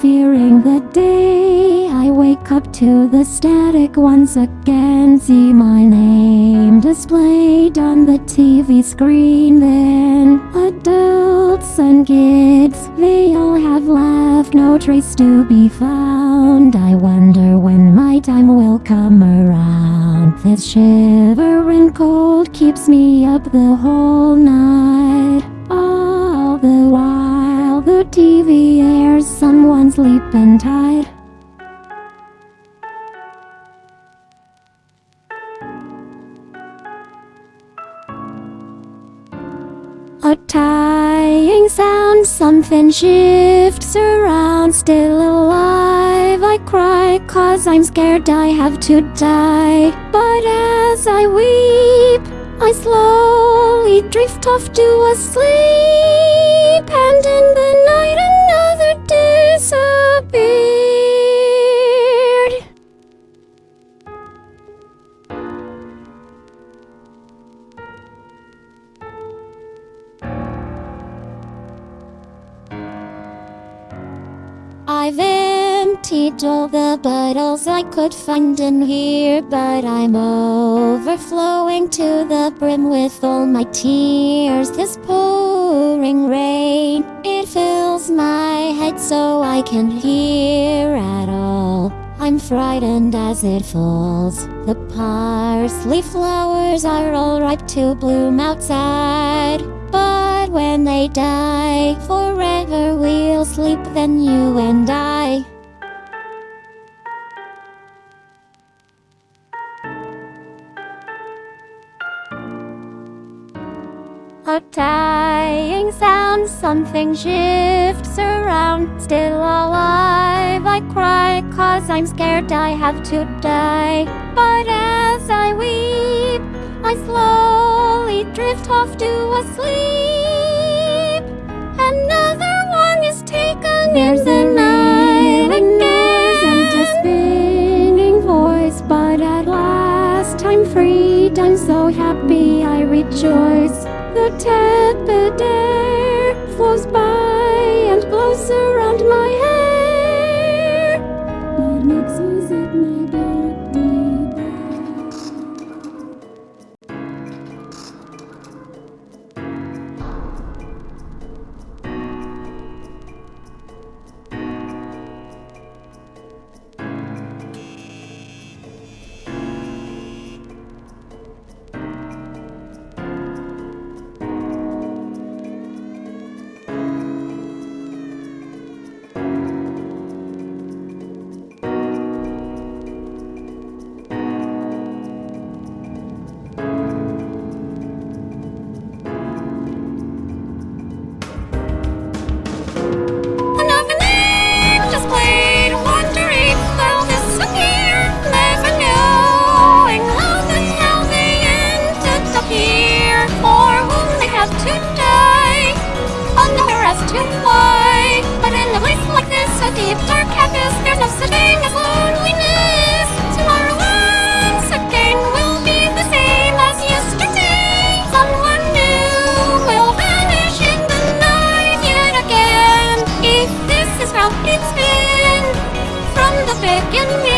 fearing the day I wake up to the static once again. See my name displayed on the TV screen. Then adults and kids, they all have left No trace to be found. I wonder when my time will come around. This shivering cold keeps me up the whole night. All the while TV airs someone sleeping tight. A tying sound, something shifts around. Still alive, I cry Cause I'm scared I have to die. But as I weep, I slowly drift off to a sleep. And in the night I've emptied all the bottles I could find in here But I'm overflowing to the brim with all my tears. This pouring rain, it fills my head so I can hear at all I'm frightened as it falls. The parsley flowers are all ripe to bloom outside. But when they die, forever we'll sleep then you and I A dying sound, something shifts around. Still alive, I cry Cause I'm scared I have to die. But as I weep, I slowly drift off to a sleep. Another one is taken There's in the a night noise and a again spinning voice But at last I'm freed, I'm so happy I rejoice The tepid air flows by it's been from the beginning.